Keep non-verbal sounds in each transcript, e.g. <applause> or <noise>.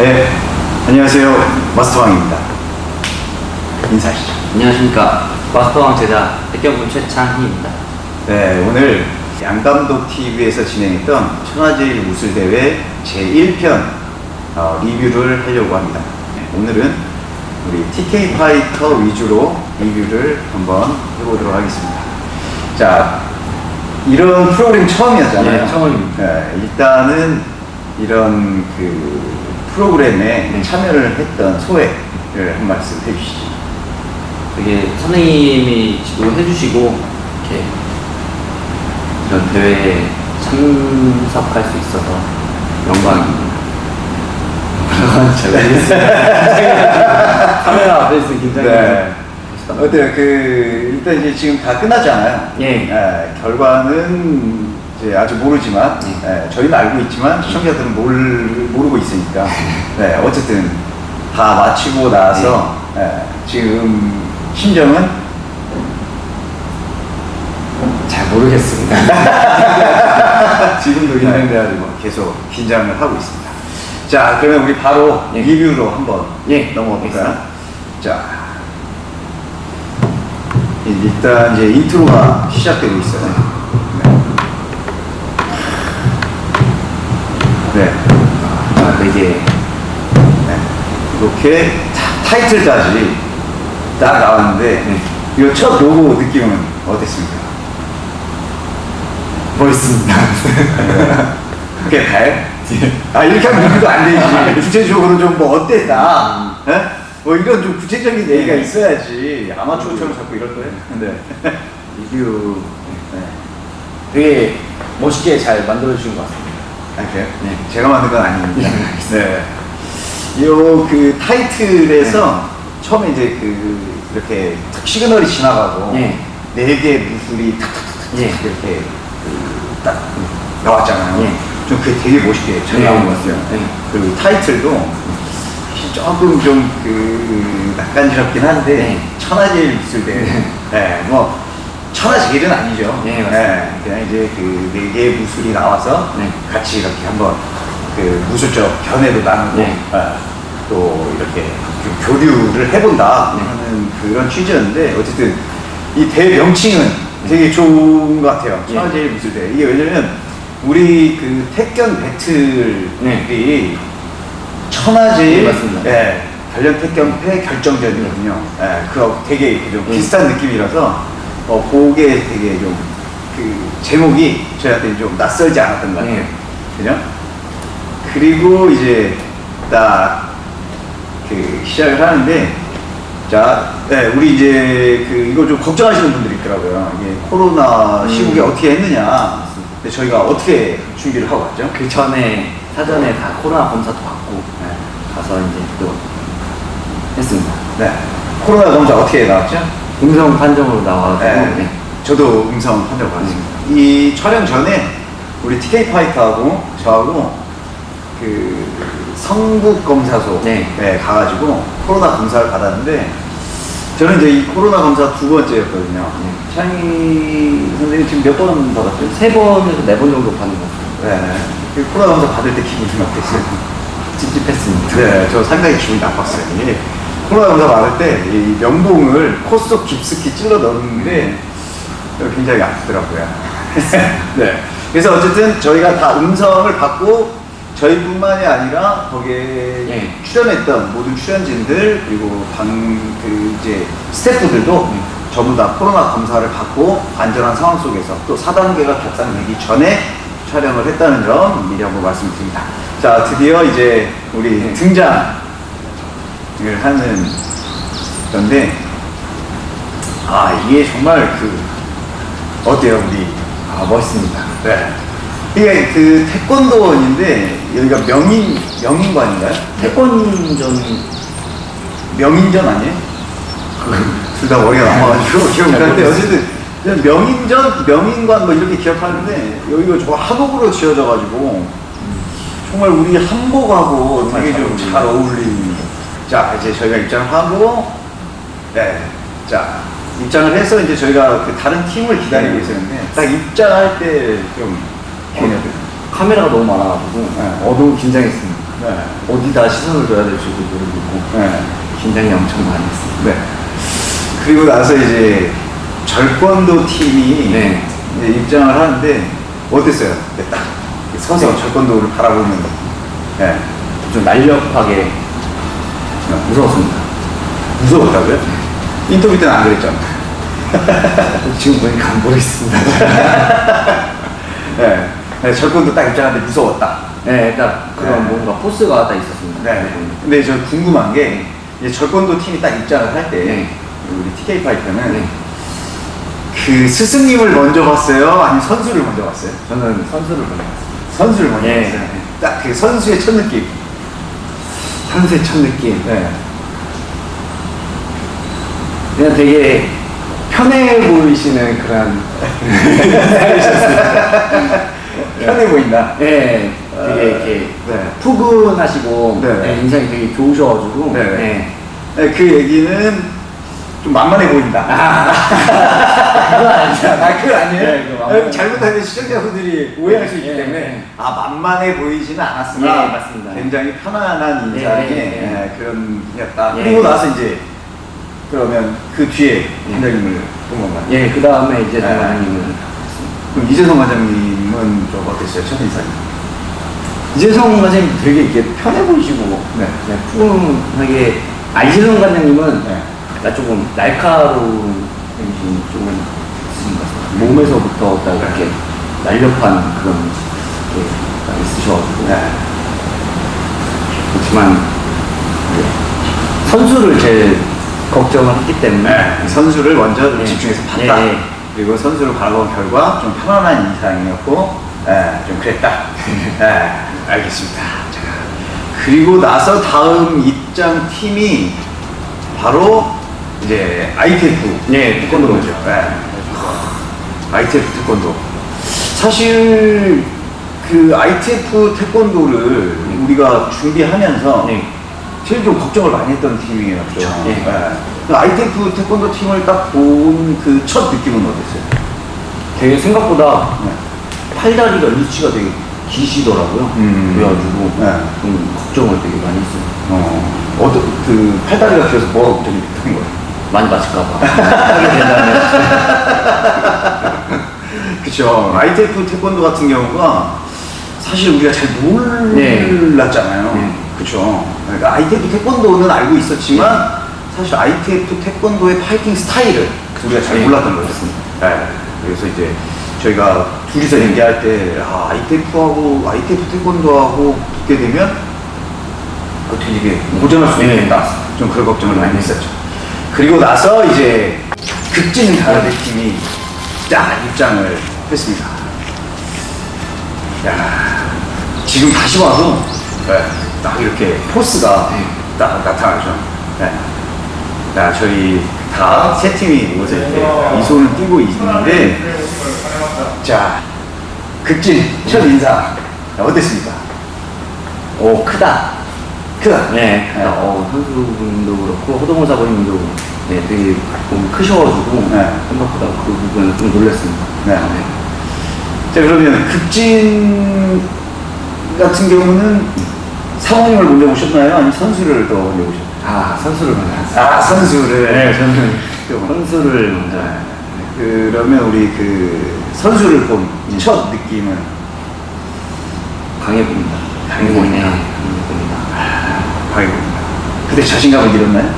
네, 안녕하세요. 마스터왕입니다. 인사하시죠. 안녕하십니까 마스터왕 제자 백경군 최창희입니다 네, 오늘 양감독 TV에서 진행했던 천하제일 무술대회 제1편 어, 리뷰를 하려고 합니다. 네, 오늘은 우리 TK 파이터 위주로 리뷰를 한번 해보도록 하겠습니다. 자, 이런 프로그램 처음이었잖아요. 네, 처음입니다. 네, 일단은 이런 그 프로그램에 네. 참여를 했던 소회를 한 말씀 해주시죠. 되게 선생님이 지도해 주시고 이렇게 이런 대회에 참석할 수 있어서 영광입니다 <laughs> 잘 모르겠습니다 <laughs> 카메라 앞에 있으면 긴장이 네. 어때요? 그 일단 이제 지금 다 끝났잖아요. 예. 결과는 이제 아직 모르지만 예. 예, 저희는 알고 있지만 시청자들은 모르, 모르고 있으니까 네, 어쨌든 다 마치고 나서 예, 지금 심정은 잘 모르겠습니다 <laughs> 지금도 긴장돼가지고 계속 긴장을 하고 있습니다. 자, 그러면 우리 바로 예. 리뷰로 한번 예, 넘어가 볼까요? 알겠습니다. 자, 일단 이제 인트로가 시작되고 있어요. 네. 네. 아 되게 네. 이렇게 타- 타이틀까지 딱 나왔는데 네. 이거 첫 로고 느낌은 어땠습니까? 멋있습니다 <laughs> 그게 다요? <laughs> 아 이렇게 하면 리뷰도 안 되지 구체적으로 좀 뭐 어땠다 에? 뭐 이런 좀 구체적인 얘기가 네. 있어야지 아마추어처럼 자꾸 이럴 거예요 근데 리뷰 네. 되게 멋있게 잘 만들어 주신 것 같습니다 아 그래요? 네. 제가 만든 건 아닙니다 네, 네. 요그 타이틀에서 처음에 이제 그 이렇게 탁 시그널이 지나가고 네. 네개 무술이 탁탁탁탁 네. 이렇게 그딱 나왔잖아요. 네. 좀 그게 되게 멋있게 잘 네. 나온 것 같아요. 네. 그리고 타이틀도 조금 좀 그 낯간지럽긴 한데 네. 천하제일 무술대회. 네. 네. 뭐 천하제일은 아니죠. 네, 맞습니다. 그냥 이제 그 네 개의 무술이 나와서 네. 같이 이렇게 한번 그 무술적 견해도 나누고 네. 어, 또 이렇게 좀 교류를 해본다 네. 하는 그런 취지였는데 어쨌든 이 대회 명칭은 되게 좋은 것 같아요. 네. 천하제일 무술대회. 이게 왜냐면 우리 그 택견 배틀이 네. 천하제일 네, 맞습니다. 예, 단련 택견 패 결정전이거든요. 예, 그 되게 좀 네. 비슷한 느낌이라서 어, 그게 되게 좀 그 제목이 저희한테 좀 낯설지 않았던 것 같아요. 네. 그죠? 그리고 이제 딱 그 시작을 하는데 자, 네, 우리 이제 그 이거 좀 걱정하시는 분들이 있더라고요. 이게 코로나 시국에 음. 어떻게 했느냐. 근데 저희가 어떻게 준비를 하고 왔죠? 그 전에 사전에 다 코로나 검사도 받고 네. 가서 이제 또 했습니다. 네. 코로나 검사 어떻게 나왔죠? 음성 판정으로 나와가지고 네. 네. 저도 음성 판정 받았습니다. 이 촬영 전에 우리 TK 파이터하고 저하고 그 성북 검사소 네. 에 가가지고 코로나 검사를 받았는데 저는 이제 이 코로나 검사 두 번째였거든요. 네. 창희 선생님 지금 몇 번 받았죠? 세 번에서 네 번 정도 받는 것 같아요. 네. 그 코로나 검사 받을 때 기분이 어땠어요? <laughs> 찝찝했습니다. 네, 저 상당히 기분이 나빴어요. 이게 코로나 검사 받을 때이 명봉을 코 속 깊숙이 찔러 넣었는데 굉장히 아프더라고요. <laughs> 네. 그래서 어쨌든 저희가 다 음성을 받고 저희뿐만이 아니라 거기에 예. 출연했던 모든 출연진들 그리고 방그 이제 스태프들도 음. 전부 다 코로나 검사를 받고 안전한 상황 속에서 또 4단계가 격상되기 전에 촬영을 했다는 점 미리 한번 말씀드립니다. 자, 드디어 이제 우리 네. 등장 을 하는 건데, 아, 이게 정말 그, 어때요, 우리? 아 멋있습니다. 네. 이게 그 태권도원인데, 여기가 명인, 명인관인가요? 태권전 명인전 아니에요? 둘다 머리가 남아가지고 기억이 안 나는데 어쨌든 명인전, 명인관 뭐 이렇게 기억하는데 여기가 저 한옥으로 지어져가지고 정말 우리 한복하고 되게 좀 잘 어울리는 자 이제 저희가 입장을 하고 네. 자 입장을 해서 이제 저희가 그 다른 팀을 기다리고 있었는데 딱 입장할 때좀 카메라가 너무 많아가지고 네. 어, 너무 긴장했습니다. 네. 어디다 시선을 둬야 될지도 모르고 네. 긴장이 엄청 많이 했어요. 네. 그리고 나서 이제 절권도 팀이 네. 입장을 하는데 어땠어요? 네, 딱 서서 절권도를 바라보는 네. 좀 날렵하게 무서웠습니다. 무서웠다고요? 인터뷰 때는 안 그랬죠? <laughs> 지금 보니까 모르겠습니다. <laughs> 네. 네, 절권도 딱 입장하는데 무서웠다. 네, 딱 그런 네. 뭔가 포스가 딱 있었습니다. 네. 근데 저 궁금한 게 이제 절권도 팀이 딱 입장을 할 때 네. 우리 TK 파이터는 네. 그 스승님을 먼저 봤어요? 아니면 선수를 먼저 봤어요? 저는 선수를 보냈습니다. 선수를 먼저 네. 봤어요. 딱 그 선수의 첫 느낌. 선수의 첫 느낌. 네. 그냥 되게 편해 보이시는 그런 <laughs> 편해 보인다. 네, 되게 어, 이렇게 네. 푸근하시고 네. 네, 인상이 되게 좋으셔가지고 네. 네. 네, 그 얘기는 좀 만만해 보인다. 아, 그건 아니죠. 아, 그건 아니에요? 네. 아, 잘못하면 시청자분들이 오해할 수 있기 네, 때문에 네. 아 만만해 보이지는 않았으나 네, 맞습니다. 굉장히 편안한 네, 인상의 네, 네. 예, 그런 분이었다. 네. 그리고 나서 이제 그러면 그 뒤에 원장님을 본 건가요? 예, 그 다음에 이제 네. 동아님은 그럼 이재성 원장님은 좀 어땠어요? 첫 인상이? 이재성 과장님 되게 이렇게 편해 보이시고 네. 네, 푸근하게 아 이재성 과장님은 네. 나 조금 날카로운 정신이 조금 있으신 것 같아요. 몸에서부터 딱 이렇게 날렵한 그런 게딱 있으셔가지고 네. 그렇지만 이제 선수를 제일 걱정을 했기 때문에 네. 선수를 먼저 좀 네. 집중해서 봤다. 예, 예. 그리고 선수를 바라본 결과 좀 편안한 인상이었고, 예, 좀 그랬다. 예, <laughs> 알겠습니다. 자, 그리고 나서 다음 입장 팀이 바로 이제 ITF 네, 태권도죠. 예. ITF 태권도. 사실 그 ITF 태권도를 우리가 준비하면서 네. 제일 좀 걱정을 많이 했던 팀이었죠. 그쵸. 예. 그 ITF 태권도 팀을 딱 본 그 첫 느낌은 어땠어요? 되게 생각보다 네. 팔다리가 리치가 되게 기시더라고요. 음. 그래가지고 네. 좀 걱정을 되게 많이 했어요. 어, 어떤 그 팔다리가 길어서 뭐가 걱정이 됐던 거예요? 많이 맞을까봐 하게 <laughs> 된다면 그쵸. ITF 태권도 같은 경우가 사실 우리가 잘 네. 몰랐잖아요. 네. 그쵸. 그러니까 ITF 태권도는 알고 있었지만 사실 ITF 태권도의 파이팅 스타일을 우리가 잘 네. 몰랐던 거죠. 네. 그래서 이제 저희가 둘이서 얘기할 때 아, ITF하고 ITF 태권도하고 붙게 되면 어, 되게 고전할 수 네. 있겠다. 좀 그런 걱정을 많이 했었죠. 그리고 나서 이제 극진 가라데 팀이 딱 입장을 했습니다. 야, 지금 다시 봐도 네, 딱 이렇게 포스가 네. 딱 나타나죠. 네. 자, 저희 다 세 팀이 모여서 이렇게 이 손을 띄고 있는데, 자, 극진 첫 인사 자, 어땠습니까? 오 크다. 크다. 네, 네. 어, 선수분도 그렇고 호동호 사부님도 네, 되게 좀 크셔가지고 네. 생각보다 그 부분은 좀 놀랐습니다. 네. 자 그러면 극진 같은 경우는 사모님을 먼저 오셨나요? 아니면 선수를 더 먼저 오셨나요? 아 선수를 만났어요. 아 선수를 네, 저는 또 선수를 먼저. 네. 그러면 우리 그 선수를 본 첫 느낌은 강해 보인다. 강해 보이네. 네, 강해 보인다. 바이브입니다. 그때 자신감을 잃었나요?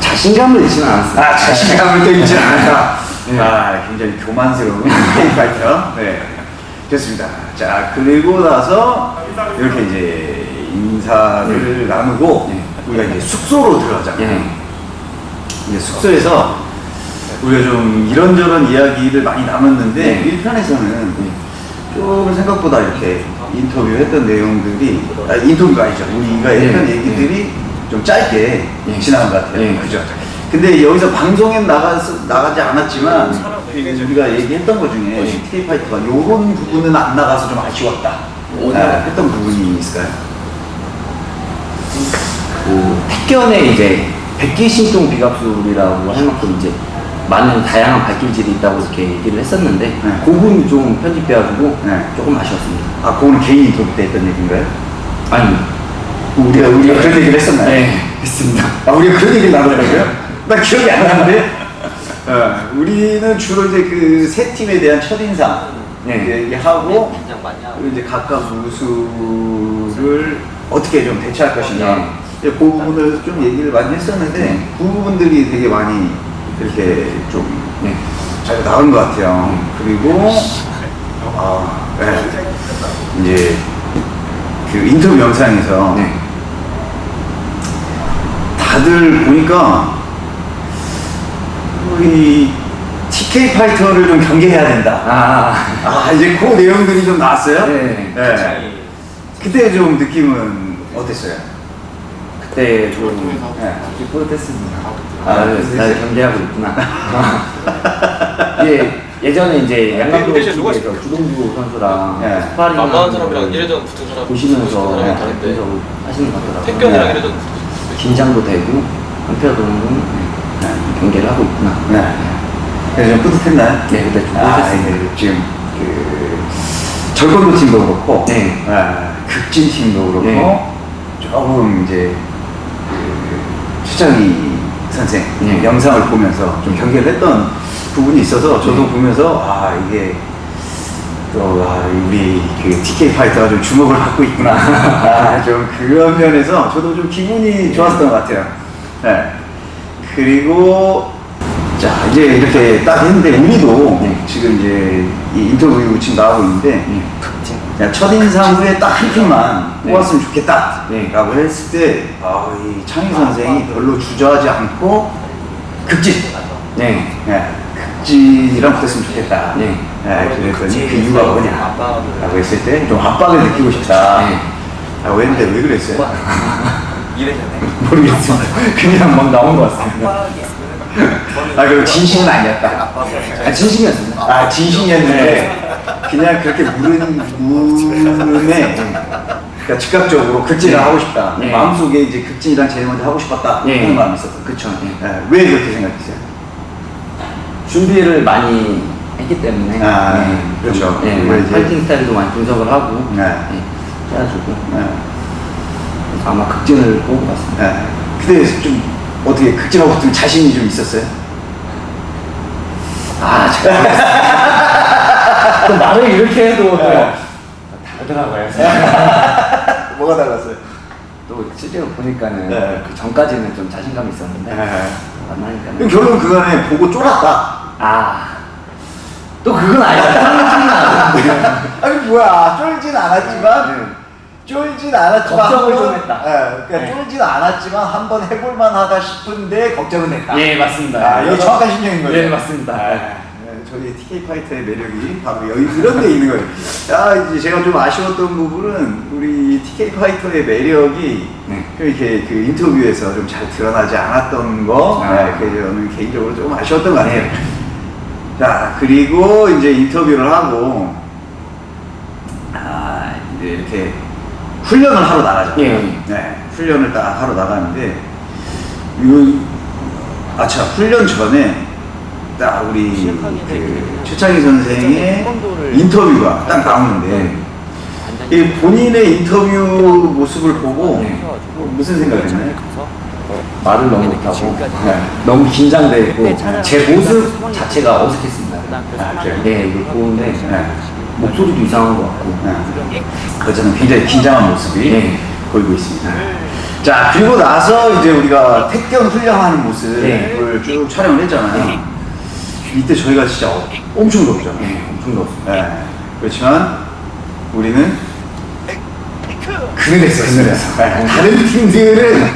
자신감을 잃지는 않았어요. 아 자신감을 또 잃지 않았다. 네. 아 굉장히 교만스러운 파이터. 네. 됐습니다. 자 그리고 나서 이렇게 이제 인사를 나누고 네. 우리가 이제 숙소로 들어가잖아요. 예. 이제 숙소에서 우리가 좀 이런저런 이야기를 많이 나눴는데 네. 1편에서는 조금 생각보다 이렇게 인터뷰했던 내용들이 아, 인터뷰가 아니죠. 우리가 네. 했던 얘기들이 좀 짧게 네. 지나간 것 같아요. 네. 그죠? 근데 여기서 방송에 나가, 나가지 않았지만 우리가 얘기했던 것 중에 CTK 파이터가 이런 부분은 안 나가서 좀 아쉬웠다. 아, 했던 부분이 있을까요? 그 택견에 이제 백기 신동 비갑술이라고 할 만큼 이제 많은 다양한 발길질이 있다고 이렇게 얘기를 했었는데 네. 그 부분이 좀 편집돼가지고 네. 조금 아쉬웠습니다. 아, 그거는 개인 인터뷰 때 했던 얘기인가요? 아니 우리가 우리가 그런 얘기를 했었나요? 네, 했습니다. 아, 우리가 그런 얘기를 나누더라고요? 나 기억이 안 나는데? 어, 우리는 주로 이제 그 세 팀에 대한 첫인상 네. 얘기하고 이제 각각 무수를 어떻게 좀 대처할 것인가 네. 그 부분을 좀 얘기를 많이 했었는데 그 부분들이 되게 많이 이렇게 좀 네. 잘 나온 것 같아요. 그리고 아, 네. 이제 그 인터뷰 영상에서 네. 다들 보니까 우리 TK 파이터를 좀 경계해야 된다. 아, 아 이제 그 내용들이 좀 나왔어요. 네. 네. 그때 좀 느낌은 어땠어요? 그때 좀 네. 뿌듯했습니다. 아, 아, 나를, 그랬어요? 나를 경계하고 있구나. <laughs> 예, 예전에 이제 양감독 대신 누가 팀에서 주동주 선수랑 네. 스파링 만만한 사람이랑 이래전 붙은 사람 보시면서 네, 다른데 하시는 것 같더라고요. 택견이랑 네. 이래전 긴장도 되고 한편으로는 네, 경계를 하고 있구나. 네. 그래서 좀 뿌듯했나요? 네, 그때 좀 아, 뿌듯했습니다. 이제 지금 그 절권도 팀도 그렇고, 네. 아, 극진 팀도 그렇고, 네. 조금 이제 그 최창희 선생 네. 영상을 보면서 좀 경계를 했던 부분이 있어서 저도 네. 보면서 아 이게 또 아, 우리 그 TK 파이터가 좀 주목을 받고 있구나. <laughs> 아, 좀 그런 면에서 저도 좀 기분이 좋았던 것 같아요. 네. 그리고 자 이제 이렇게 딱 했는데 우리도 네. 지금 이제 이 인터뷰 지금 나오고 있는데 네. 야, 첫인상 후에 딱 한 팀만 네. 뽑았으면 좋겠다 네. 라고 했을 때 아, 이 창희 선생이 별로 주저하지 않고 극진 네. 네, 극진이랑 붙었으면 좋겠다 네. 네, 그랬더니 그 이유가 뭐냐. 라고 했을 때 좀 압박을 느끼고 싶다 네. 라고 했는데 왜 그랬어요? <laughs> 모르겠습니다 <laughs> 그냥 막 나온 것 같습니다 아 그리고 진심은 아니었다 아, 진심이었습니다. 아 진심이었는데 그냥 그렇게 물은 물음에 그러니까 즉각적으로 극진을 네. 하고 싶다 네. 마음속에 이제 극진이랑 제일 먼저 하고 싶었다 네. 하는 마음이 있었던 그쵸. 네. 네. 왜 그렇게 생각했어요? 준비를 많이 했기 때문에 아, 네, 그렇죠. 좀, 네, 이제- 파이팅 스타일도 많이 분석을 하고 네. 네, 해가지고 네. 그래서 아마 극진을 뽑은 것 같습니다. 네. 그때 좀 어떻게 극진하고 붙은 자신이 좀 있었어요? 아, 제 <laughs> 가또 말을 이렇게 해도 또 네. 다르더라고요. <laughs> 뭐가 달랐어요? 또 실제로 보니까는 네. 그 전까지는 좀 자신감이 있었는데 그럼 만나니까는 결론 그간에 보고 쫄았다 아, 또 그건 아니다. 아니 뭐야 쫄진 않았지만 쫄진 않았지만 걱정을 좀 했다. 예, 그러니까 네. 쫄진 않았지만 한번 해볼만하다 싶은데 걱정은 했다. 예, 맞습니다. 아, 이게 정확한 심정인 거죠. 네, 맞습니다. 아, 네, 저희 TK 파이터의 매력이 바로 여기 이런 데 있는 거예요. 아, 이제 제가 좀 아쉬웠던 부분은 우리 TK 파이터의 매력이 네. 이렇게 그 인터뷰에서 좀 잘 드러나지 않았던 거, 아. 네, 그게 저는 개인적으로 좀 아쉬웠던 것 같아요. 네. 자, 그리고 이제 인터뷰를 하고, 아, 이제 이렇게 훈련을 하러 나가죠. 예. 네, 훈련을 딱 하러 나가는데, 요, 아, 참, 훈련 전에 딱 우리 그 최창희 선생의 인터뷰가 딱 나오는데, 이 본인의 인터뷰 모습을 보고 네. 어, 무슨 생각했나요? 말을 너무 못하고 네. 너무 긴장돼 있고 제 모습 자체가 어색했습니다. 아? 네, 이걸 보는데 네. 목소리도 이상한 것 같고 네. 그저는 굉장히 긴장한 모습이 네. 보이고 있습니다. 자, 그리고 나서 이제 우리가 택견 훈련하는 모습을 네. 쭉 촬영을 했잖아요. 이때 저희가 진짜 어- 엄청 덥죠. 네, 엄청 더웠습니다. 네. 그렇지만 우리는 그늘에서 그늘에서 네. 다른 팀들은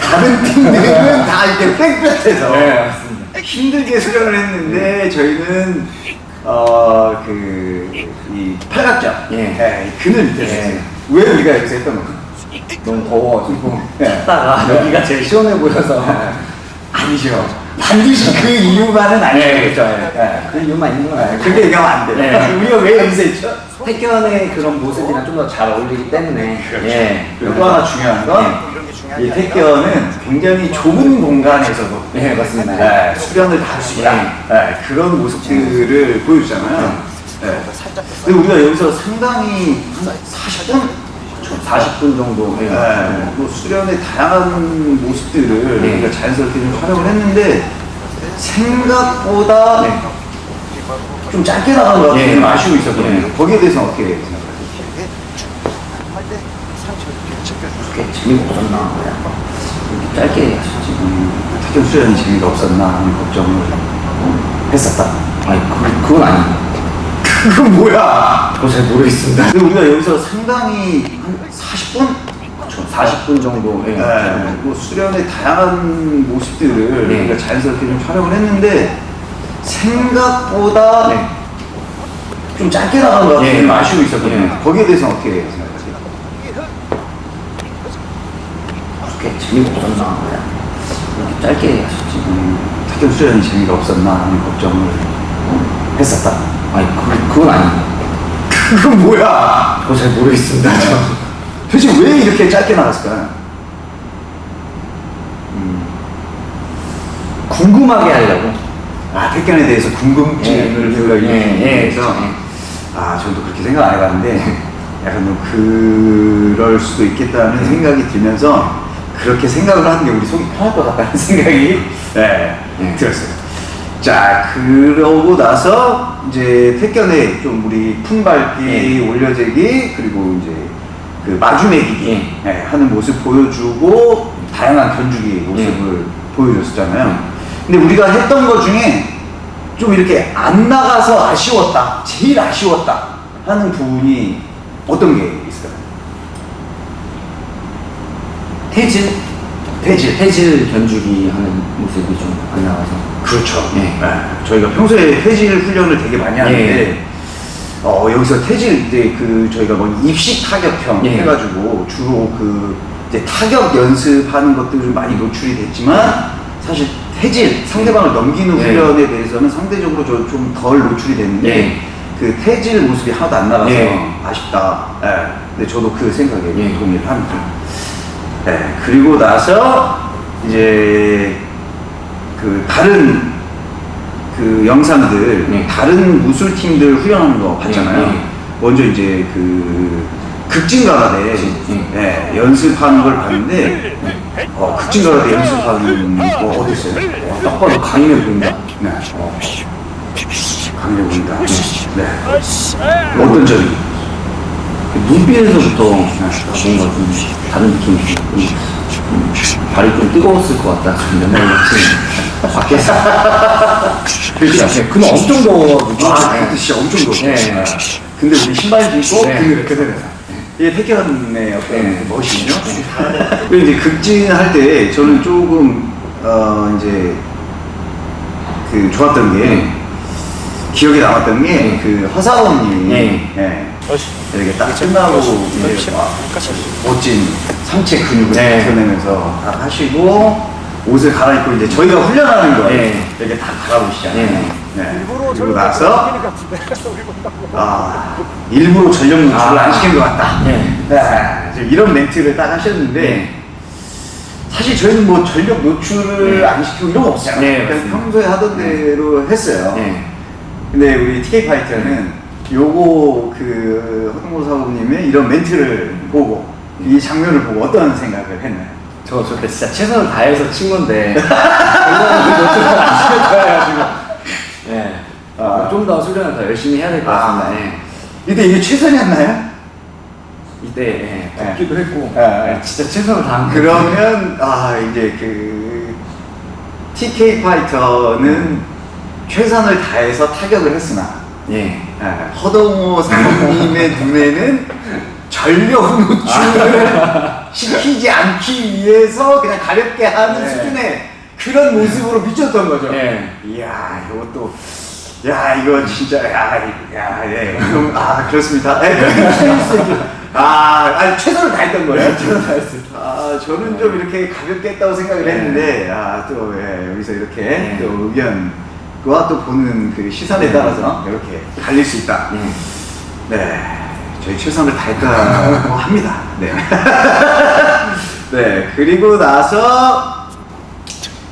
다른 팀들은 다 이렇게 빽빽해서 네. 힘들게 수련을 했는데 저희는 어그이 팔각정 예. 네, 그늘 밑에서 예. 왜 우리가 여기서 했던 건가? 너무 더워가지고 네. 찾다가 네. 여기가 제일 시원해 보여서 아니죠. 반드시 그 이유만은 아니겠죠. 네. 그 이유만 있는 건 아니고 그렇게 얘기하면 안 돼요. 네. <laughs> 우리가 왜 여기서 했죠? 태견의 그런 모습이랑 좀 더 잘 어울리기 때문에 예. 그리고 또 하나 중요한 건이 택견은 굉장히 좁은 공간에서도 네, 맞습니다. 네, 수련을 다 할 수 있다. 네, 그런 모습들을 보여주잖아요. 네. 근데 우리가 여기서 상당히 한 40분? 40분 정도. 예. 네, 뭐 수련의 다양한 모습들을 네. 우리가 자연스럽게 좀 촬영을 했는데 생각보다 네. 좀 짧게 나간 것 같아서 예. 좀 아쉬워 있었거든요. 예. 거기에 대해서 어떻게 생각하세요? 그렇게 재미가 없었나. 이렇게 짧게 하셨지. 음, 태경 수련이 재미가 없었나 하는 걱정을 했었다. 아니, 그, 그건 아니에요. 그건 뭐야? 그거 잘 모르겠습니다. 근데 우리가 여기서 상당히 한 40분? 40분 정도. 예. 네, 뭐 수련의 다양한 모습들을 네. 우리가 자연스럽게 좀 촬영을 했는데 생각보다 네. 좀 짧게 나간 것 같아서 예. 좀 아쉬워 있었거든요. 예. 거기에 대해서 어떻게 생각하세요? 그렇게 재미가 없었나. 이렇게 짧게 하셨지. 음, 태경 수련이 재미가 없었나 하는 걱정을 했었다. 아니, 그, 그건 아니에요. 그건 뭐야? 그거 잘 모르겠습니다. 도대체 왜 이렇게 짧게 나갔을까요? 궁금하게 하려고. 아, 택견에 대해서 궁금증을 예. 불러일으키기 예, 예, 위해서 예. 아, 저도 그렇게 생각 안 해봤는데 <laughs> 약간 뭐 그럴 수도 있겠다는 생각이 들면서 그렇게 생각을 하는 게 우리 속이 편할 것 같다는 <laughs> 생각이 네, 예. 들었어요. 자, 그러고 나서 이제 택견에 좀 우리 품밟기, 올려재기 그리고 이제 그 마주매기기 예, 하는 모습 보여주고 다양한 견주기 모습을 보여줬었잖아요. 근데 우리가 했던 것 중에 좀 이렇게 안 나가서 아쉬웠다, 제일 아쉬웠다 하는 부분이 어떤 게 있을까요? 태질? 태질. 태질 견주기 하는 모습이 좀 안 나와서. 그렇죠. 예. 저희가 평소에 태질 훈련을 되게 많이 하는데 예. 어, 여기서 태질 이제 그 저희가 뭐 입식 타격형 예. 해가지고 주로 그 이제 타격 연습하는 것들 좀 많이 노출이 됐지만 사실 태질 상대방을 넘기는 예. 훈련에 대해서는 상대적으로 좀 덜 노출이 됐는데 예. 그 태질 모습이 하나도 안 나가서 예. 아쉽다. 예. 근데 저도 그 생각에 예. 동의를 합니다. 네, 그리고 나서 이제 그 다른 그 영상들 네. 다른 무술 팀들 훈련하는 거 봤잖아요. 네, 네. 먼저 이제 그 극진가라데 네. 네, 연습하는 걸 봤는데 어, 극진가라데 연습하는 거 어땠어요? 어, 딱 봐도 강인해 보인다. 네, 어, 강해 보인다. 네, 어떤 점이? 눈빛에서부터 뭔가 좀 다른 느낌이 좀, 좀 발이 좀 뜨거웠을 것 같다. 좀 옛날 같이 밖에서. 그렇죠. 그는 엄청 더워가지고. 아, 그때 진짜 엄청 더웠어. 네. 근데 우리 신발 신고 네. 그늘 그늘에서. 이게 태견의 어떤 네. 멋이죠. 그리고 이제 극진할 때 저는 조금 어 이제 그 좋았던 게 네. 기억에 남았던 게 네. 그 허사원님이 네. 예, 이렇게 딱 끝나고 이제 막 멋진 상체 근육을 네. 드러내면서 딱 하시고 옷을 갈아입고 이제 저희가 훈련하는 거예요. 네. 이렇게 딱 갈아보시잖아요. 네. 네. 그리고 나서 <laughs> 아 일부러 전력 노출을 아. 안 시킨 것 같다. 네. 네. 지금 이런 멘트를 딱 하셨는데 네. 사실 저희는 뭐 전력 노출을 네. 안 시키고 이런 거 없잖아요. 네, 그냥. 평소에 하던 대로 했어요. 네. 근데 우리 TK 파이터는 요거 그 허동모 사부님의 이런 멘트를 보고 이 장면을 보고 어떤 생각을 했나요? 저, 저 그때 진짜 최선을 다해서 친 건데. <laughs> 그 지금. 네. 아. 좀더 수련을 더 열심히 해야 될 것 같습니다. 아, 네. 이때 이게 최선이었나요? 이때, 예, 네. 덥기도 했고. 네. 네, 진짜 최선을 다한 거 그러면 아 이제 그 TK 파이터는 최선을 다해서 타격을 했으나 예. 아, 허동호 사모님의 <laughs> 눈에는 전력 노출을 시키지 않기 위해서 그냥 가볍게 하는 네. 수준의 그런 모습으로 비쳤던 거죠. 네. 이야, 이것도, 야, 이거 진짜, 야, 이- 야, 예. 아, 그렇습니다. 예. 아, 아니, 최선을 다했던 거예요. 최선을 다했습니다. 아, 저는 좀 이렇게 가볍게 했다고 생각을 네. 했는데, 아, 또, 예, 여기서 이렇게 네. 또 의견 과또 보는 그 시선에 네. 따라서 이렇게 갈릴 수 있다. 예. 네, 저희 최선을 다했다고 합니다. 네. <laughs> 네, 그리고 나서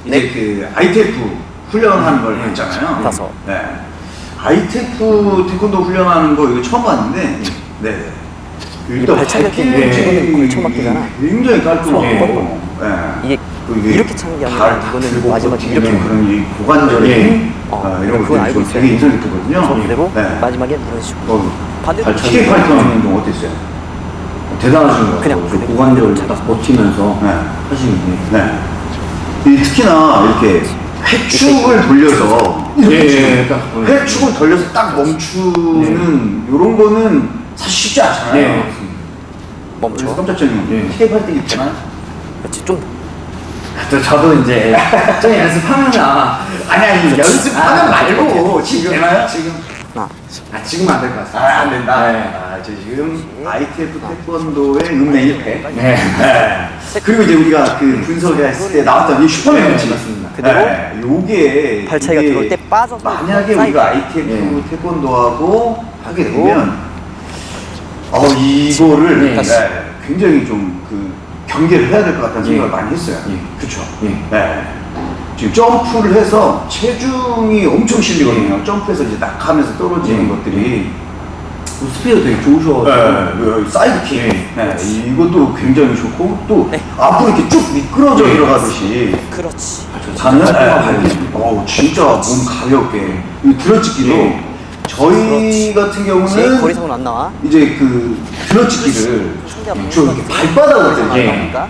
이제 그 ITF 훈련하는 걸 네. 했잖아요. 다섯. 네. ITF 태권도 훈련하는 거 이거 처음 봤는데, 네. 일단 발차기 찍으면 걸쳐 막히잖아. 굉장히 깔끔하고 어, 예. 이게 또 이렇게 차는 게 아니라 발 이거는 들고 마지막에 이렇게. 그런 이 고관절의 예. 힘 어, 아, 이런 것들이 알고. 되게 인상 깊거든요. 손대로 네. 마지막에 이런 식으로. 어, 반대로. TK 파이터는 좀 어땠어요? 대단하신 것 같아요. 그 그대로 고관절을. 딱 버티면서 네. 하시는 게. 네. 이 특히나 이렇게 회축을 돌려서 예, 예, 딱. 회축을 돌려서 딱 멈추는 이런 거는 사실 쉽지 않잖아요. 네. 멈춰. 깜짝. 네. TK 파이터 있잖아요. 그렇지 좀 또 저도 이제 좀 연습하면 아 아니 아니 연습하는 아, 말고 지금 되나요? 지금 나. 아 지금 안 될 것 같습니다. 아, 안 된다. 네. 아, 저 지금 ITF 태권도의 읍내 1패. 네. 네. 그리고 이제 우리가 그 분석했을 때 나왔던 이 슈퍼맨 네, 펀치. 맞습니다. 그대로 네, 요게 발차기가 이게 들어올 때 빠져서 만약에. 우리가 ITF 네. 태권도하고 하게 되면 어 이거를 네. 네, 굉장히 좀그 경계를 해야 될 것 같다는 예. 생각을 많이 했어요. 예. 그렇죠. 예. 네. 지금 점프를 해서 체중이 엄청 실리거든요. 점프해서 이제 낙하면서 떨어지는 예. 것들이 그 스피드 되게. 네, 그 side kick. 예. 네, 이것도 굉장히 좋고 또 네. 앞으로 이렇게 쭉 미끄러져 예. 들어가듯이 그렇지. 가는 네. 어우 진짜 몸 가볍게 이 들어찍기도 예. 저희 같은 제 경우는 거리상은 안 나와. 이제 그 상대가 저 이렇게 발바닥으로 때려요. 나오니까.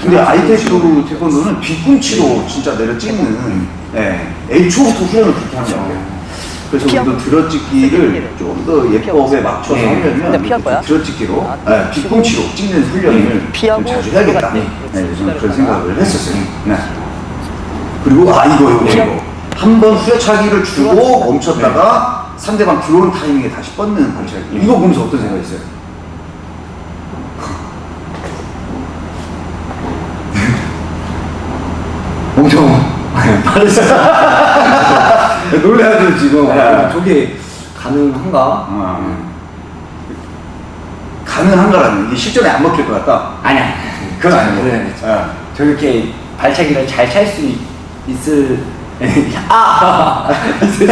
근데 ITF 태권도는 뒤꿈치로 진짜 내려 찍는 예, 애초부터 훈련을 그렇게 하는 거예요. 그래서. 우리도 들어찍기를 좀 더 예법에 맞춰서 예. 하려면? 들어찍기로 아, 예, 뒤꿈치로 찍는 훈련을 피하고 좀 자주 해야겠다. 네, 저는 그런 생각을 했었어요. 네. 그리고 아 이거 이거. 이거 한 번 후려차기를 주고 멈췄다가 상대방 들어오는 타이밍에 다시 뻗는 발차기. 이거 보면서 어떤 생각이었어요? <laughs> 엄청 <laughs> 빠르시다. <laughs> 놀래가지고 지금 네. 아, 저게 가능한가? 어. 가능한가라는 이게 실전에 안 먹힐 것 같다. 아니야. 그건 아니고. 네. 예. 저렇게 발차기를 잘 찰 수 있을 아 있을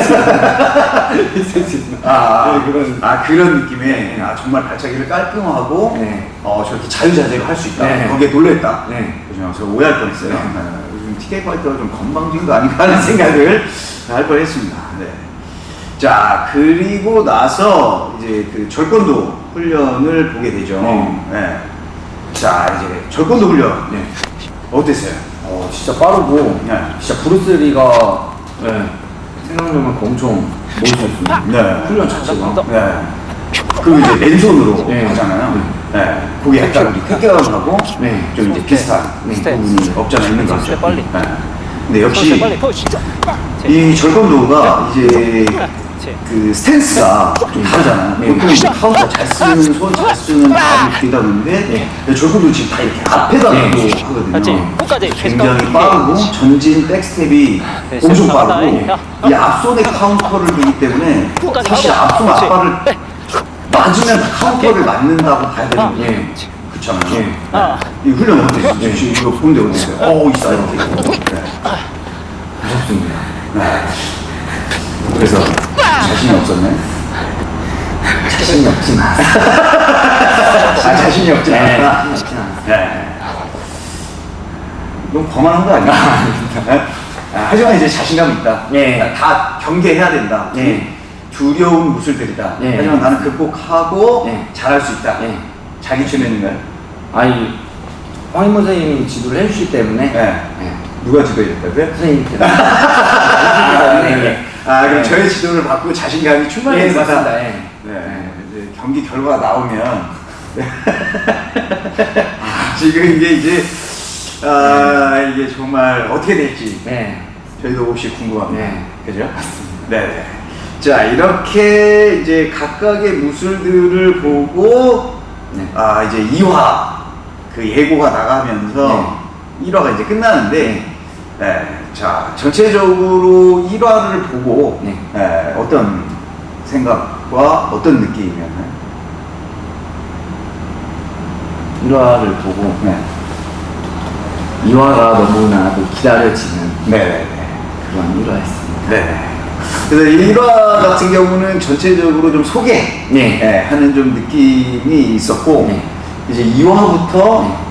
아, 네, 그런 아 그런 느낌의 아, 정말 발차기를 깔끔하고 네. 어 저렇게 자유자재로 할 수 있다. 네. 거기에 놀랬다. 네. 저 오해할 뻔했어요. 네. 요즘 TK 파이터가 좀 건방진 거 아닌가 하는 생각을 할 뻔했습니다. 네. 자 그리고 나서 이제 그 절권도 훈련을 보게 되죠. 네. 네. 자 이제 절권도 훈련 네. 어땠어요? 어 진짜 빠르고 네. 진짜 브루스리가 네. 생각만큼 엄청 멋있었습니다. 네. 훈련 자체가 네. 그리고 이제 맨손으로 네. 하잖아요. 네. 그게 약간 우리 쾌감하고 네. 좀 이제 비슷한 스텝. 부분이 없잖아 있는 것 같아요. 네. 근데 역시 푸시. 이 절권도가 이제 그 스탠스가 좀 다르잖아요. 네. 보통 이제 카운터 잘 쓰는 손 잘 쓰는 다리 뒤다 보는데 절권도 지금 다 이렇게 앞에다 네. 놔도 맞지? 하거든요. 굉장히 빠르고 전진 백스텝이 네, 엄청. 빠르고 야. 이 앞손에 카운터를 두기 때문에 사실. 앞손. 앞발을 맞으면 다 카운터를 맞는다고 봐야 되는 게 예. 그렇잖아요. 예. 아. 이 훈련 어땠어요? 지금 이거 보는데 어땠어요? 어우 이 사이드 킥. 네. 무섭습니다. 네. 그래서 자신이 없었네. 자신이 없지만 아 자신이 없지 네, 않아. 자신이 없진. 네. 너무 거만한 거 아니야? 네? 아, 하지만 이제 자신감이 있다. 네. 다 경계해야 된다. 네. 두려운 무술들이다. 네. 하지만 나는 극복하고 네. 잘할 수 있다. 네. 자기 최면인가요? 아니 황임 선생님이 지도를 해주시기 때문에 네. 네. 누가 지도해줬다고요? 선생님 때문에 <laughs> 아, 네. 네. 아, 그럼 네. 저의 지도를 받고 자신감이 예, 충만해서 맞습니다. 예. 네, 이제 경기 결과가 나오면 <laughs> 지금 이게 이제 아 이게 정말 어떻게 될지 네. 저희도 혹시 궁금합니다. 네. 그죠? 네. 자 이렇게 이제 각각의 무술들을 보고 네. 아 이제 2화 그 예고가 나가면서 1화가 이제 끝나는데 네. 자 전체적으로 1화를 보고 네. 네, 어떤 생각과 어떤 느낌이었나요? 1화를 보고 네. 2화가 너무나도 기다려지는 네네네. 그런 1화였습니다. 네. 그래서 1화 같은 경우는 전체적으로 좀 소개 네. 예, 하는 좀 느낌이 있었고 네. 이제 2화부터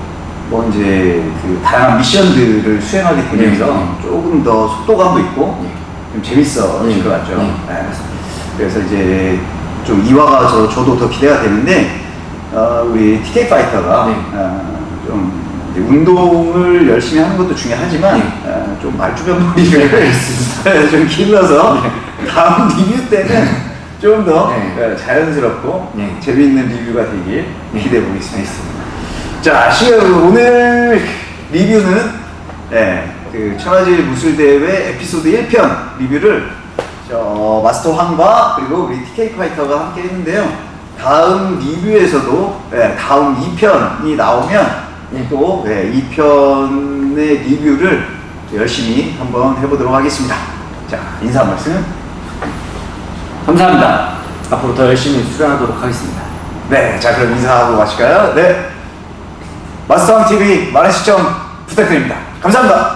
뭐 이제 그 다양한 미션들을 수행하게 되면서 네. 조금 더 속도감도 있고 네. 좀 재밌어질 네. 것 같죠. 네. 예. 그래서 이제 좀 2화가 저, 저도 더 기대가 되는데 어, 우리 TK 파이터가 네. 어, 좀 운동을 열심히 하는 것도 중요하지만 네. 어, 좀 말주변머리를 <laughs> 좀 길러서 다음 리뷰 때는 좀더 네. 자연스럽고 네. 재미있는 리뷰가 되길 네. 기대해 보겠습니다. 자, 오늘 리뷰는 예, 그 천하제일 무술대회 에피소드 1편 리뷰를 저 마스터 황과 그리고 우리 TK 파이터가 함께 했는데요. 다음 리뷰에서도 예, 다음 2편이 나오면 네. 또 예, 2편의 리뷰를 열심히 한번 해보도록 하겠습니다. 자, 인사 한 말씀. 감사합니다. 앞으로 더 열심히 수련하도록 하겠습니다. 네, 자 그럼 인사하고 마실까요? 네, 마스터왕 TV 많은 시청 부탁드립니다. 감사합니다.